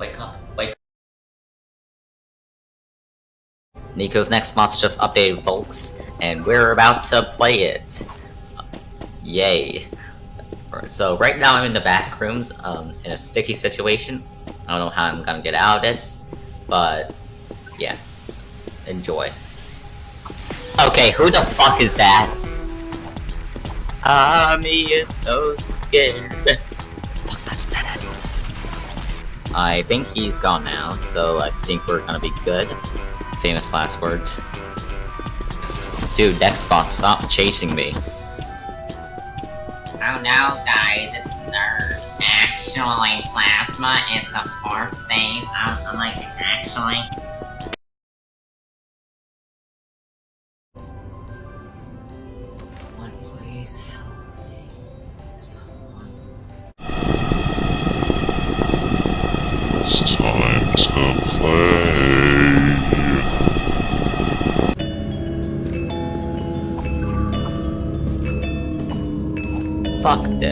Wake up, wake up. Nico's Nextbots just updated, folks, and we're about to play it. Yay. So right now I'm in the back rooms, um, in a sticky situation. I don't know how I'm gonna get out of this, but yeah, enjoy. Okay, who the fuck is that? Ami is so scared. I think he's gone now, so I think we're gonna be good. Famous last words. Dude, Nextbot, stop chasing me. Oh no, guys, it's Nerd. Actually, Plasma is the fourth stage. I'm, I'm like, actually. Someone please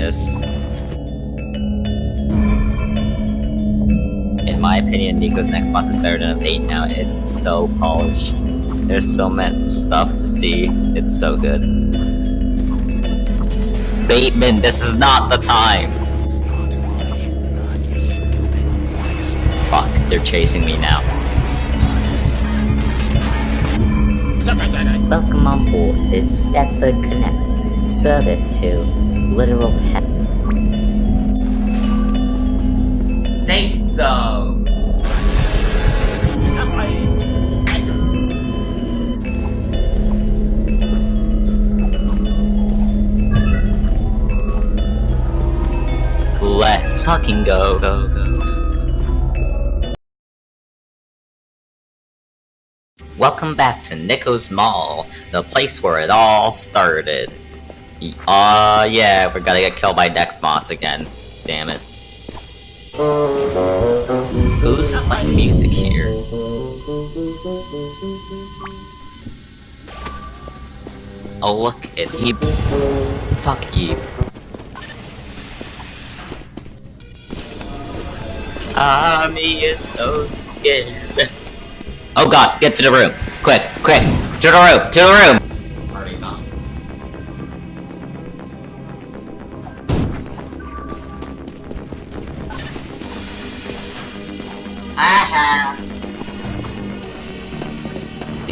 this. In my opinion, Nico's Nextbots is better than Evade now. It's so polished. There's so much stuff to see. It's so good. Bateman, this is not the time! Fuck, they're chasing me now. Welcome on board this Stepford Connect service to literal he- Safe zone! Let's fucking go, go, go, go, go. Welcome back to Nico's Mall, the place where it all started. Y- Aw, yeah, we're gonna get killed by Nextbots again. Damn it. Who's playing music here? Oh look, it's Yeep. Fuck you. Ah, Yeep. Ami is so scared. Oh god, get to the room. Quick, quick. To the room, to the room.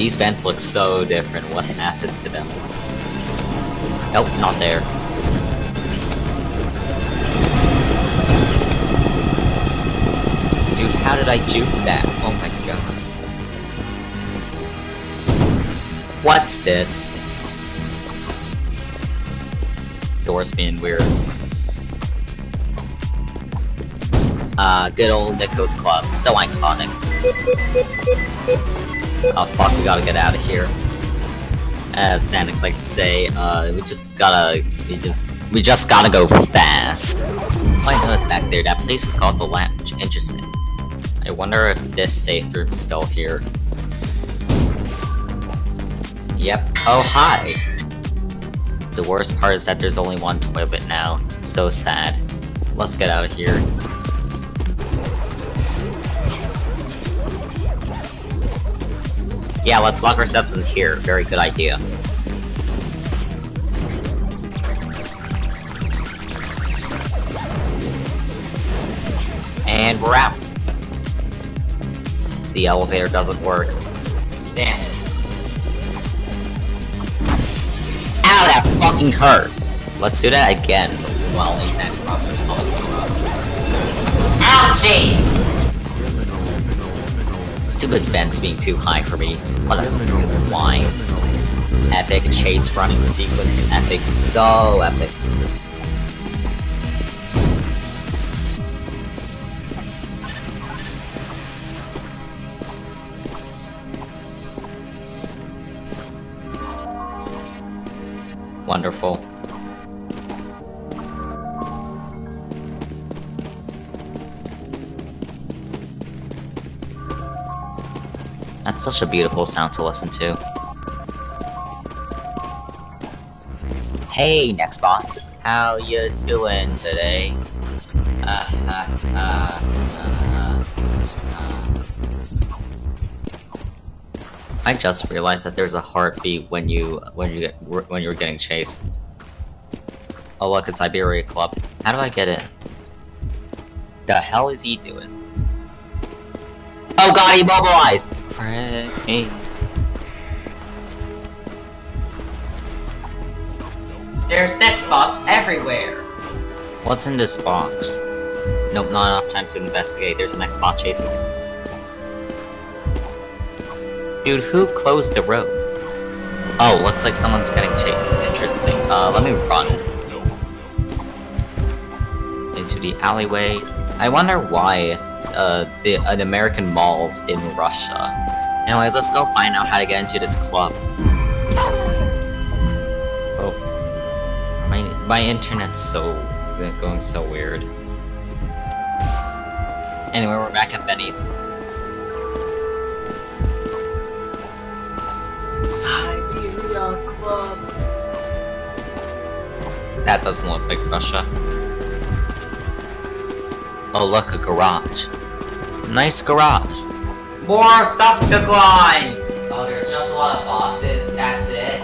These vents look so different. What happened to them? Nope, not there. Dude, how did I juke that? Oh my god. What's this? Doors being weird. Uh, good old Nico's Club. So iconic. Oh fuck, we gotta get out of here. As Santa likes to say, uh, we just gotta, we just, we just gotta go fast. Oh, I noticed back there, that place was called The Lounge. Interesting. I wonder if this safe room's still here. Yep. Oh, hi! The worst part is that there's only one toilet now. So sad. Let's get out of here. Yeah, let's lock ourselves in here. Very good idea. And we're out. The elevator doesn't work. Damn it. Ow, that fucking hurt! Let's do that again. Well, us. Ouchie! Stupid fence being too high for me. What a why? Epic chase running sequence. Epic. So epic. Wonderful. That's such a beautiful sound to listen to. Hey, next Nextbot. how you doing today? Uh, uh, uh. I just realized that there's a heartbeat when you when you get when you're getting chased. Oh look, it's Iberia Club. How do I get in? The hell is he doing? Oh god, he mobilized! Frick me. There's Nextbots everywhere. What's in this box? Nope, not enough time to investigate. There's an Xbox chasing me. Dude, who closed the road? Oh, looks like someone's getting chased. Interesting. Uh, let me run. Into the alleyway. I wonder why, uh, the, uh, the American malls in Russia. Anyways, let's go find out how to get into this club. Oh. My, my internet's so, going so weird. Anyway, we're back at Benny's. Siberia Club. That doesn't look like Russia. Oh, look, a garage. Nice garage. More stuff to climb. Oh, there's just a lot of boxes, that's it.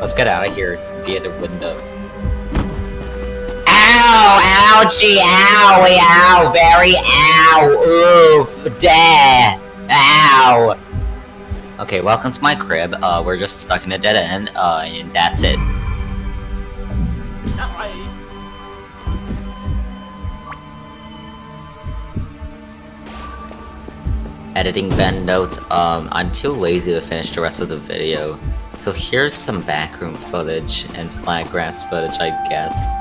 Let's get out of here via the window. Ow! Ouchie! Owie! Ow! Very ow! Oof! Deh! Ow! Okay, welcome to my crib. Uh, we're just stuck in a dead end, uh, and that's it. Editing Ben notes, um, I'm too lazy to finish the rest of the video. So here's some backroom footage and flat grass footage, I guess.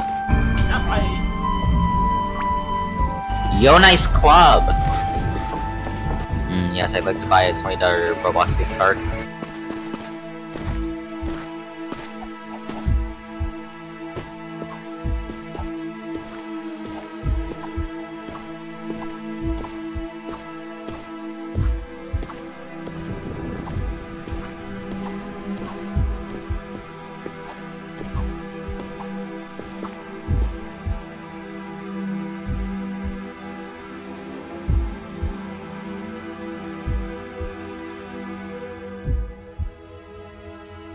Yo, nice club! Mm, yes, I'd like to buy a $20 Roblox gift card.